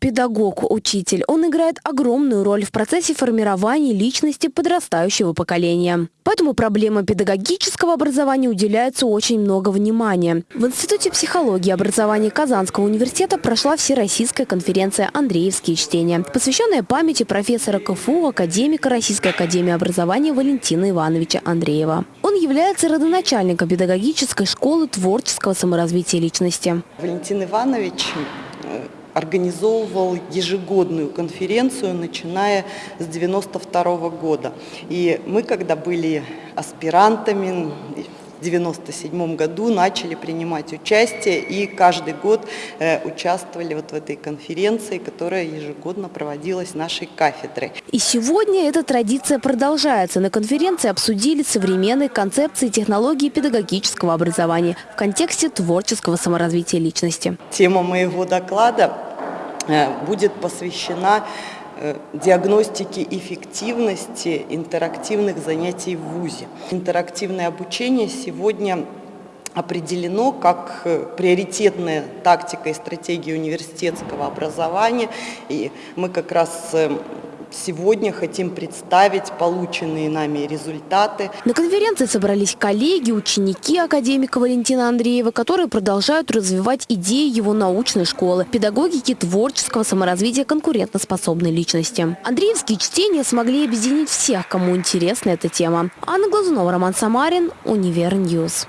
Педагог, учитель, он играет огромную роль в процессе формирования личности подрастающего поколения. Поэтому проблема педагогического образования уделяется очень много внимания. В Институте психологии и образования Казанского университета прошла Всероссийская конференция «Андреевские чтения», посвященная памяти профессора КФУ, академика Российской академии образования Валентина Ивановича Андреева. Является родоначальником педагогической школы творческого саморазвития личности. Валентин Иванович э, организовывал ежегодную конференцию, начиная с 92 года. И мы, когда были аспирантами, 1997 году начали принимать участие и каждый год э, участвовали вот в этой конференции, которая ежегодно проводилась нашей кафедрой. И сегодня эта традиция продолжается. На конференции обсудили современные концепции технологии педагогического образования в контексте творческого саморазвития личности. Тема моего доклада Э, будет посвящена э, диагностике эффективности интерактивных занятий в ВУЗе. Интерактивное обучение сегодня определено как э, приоритетная тактика и стратегия университетского образования. И мы как раз Сегодня хотим представить полученные нами результаты. На конференции собрались коллеги, ученики академика Валентина Андреева, которые продолжают развивать идеи его научной школы, педагогики творческого саморазвития конкурентоспособной личности. Андреевские чтения смогли объединить всех, кому интересна эта тема. Анна Глазунова, Роман Самарин, Универньюз.